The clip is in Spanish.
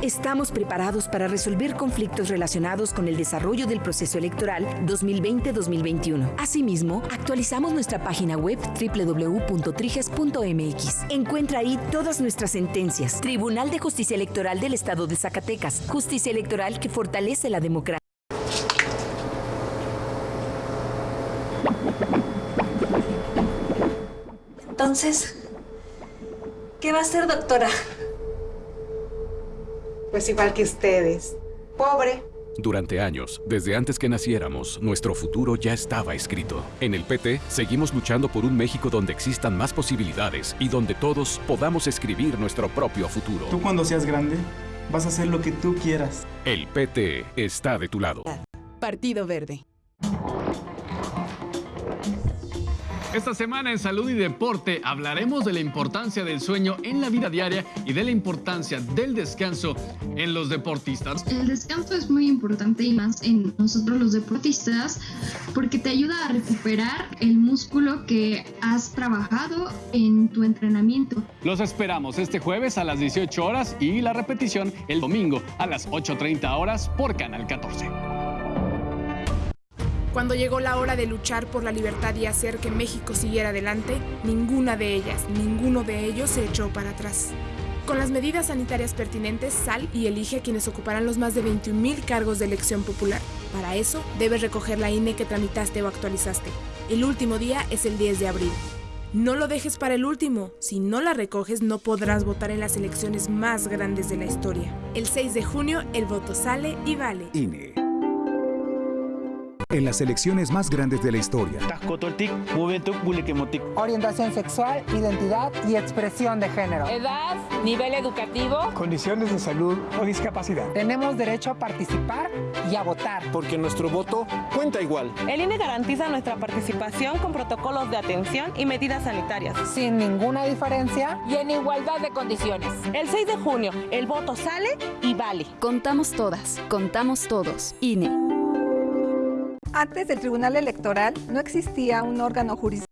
Estamos preparados para resolver conflictos relacionados con el desarrollo del proceso electoral 2020-2021. Asimismo, actualizamos nuestra página web www.triges.mx. Encuentra ahí todas nuestras sentencias. Tribunal de Justicia Electoral del Estado de Zacatecas. Justicia electoral que fortalece la democracia. Entonces, ¿qué va a hacer, doctora? Pues igual que ustedes. Pobre. Durante años, desde antes que naciéramos, nuestro futuro ya estaba escrito. En el PT, seguimos luchando por un México donde existan más posibilidades y donde todos podamos escribir nuestro propio futuro. Tú cuando seas grande, vas a hacer lo que tú quieras. El PT está de tu lado. Partido Verde. Esta semana en Salud y Deporte hablaremos de la importancia del sueño en la vida diaria y de la importancia del descanso en los deportistas. El descanso es muy importante y más en nosotros los deportistas porque te ayuda a recuperar el músculo que has trabajado en tu entrenamiento. Los esperamos este jueves a las 18 horas y la repetición el domingo a las 8.30 horas por Canal 14. Cuando llegó la hora de luchar por la libertad y hacer que México siguiera adelante, ninguna de ellas, ninguno de ellos se echó para atrás. Con las medidas sanitarias pertinentes, sal y elige a quienes ocuparán los más de 21.000 cargos de elección popular. Para eso, debes recoger la INE que tramitaste o actualizaste. El último día es el 10 de abril. No lo dejes para el último. Si no la recoges, no podrás votar en las elecciones más grandes de la historia. El 6 de junio, el voto sale y vale. INE en las elecciones más grandes de la historia. Orientación sexual, identidad y expresión de género. Edad, nivel educativo, condiciones de salud o discapacidad. Tenemos derecho a participar y a votar. Porque nuestro voto cuenta igual. El INE garantiza nuestra participación con protocolos de atención y medidas sanitarias. Sin ninguna diferencia y en igualdad de condiciones. El 6 de junio, el voto sale y vale. Contamos todas, contamos todos. INE. Antes del Tribunal Electoral no existía un órgano jurisdiccional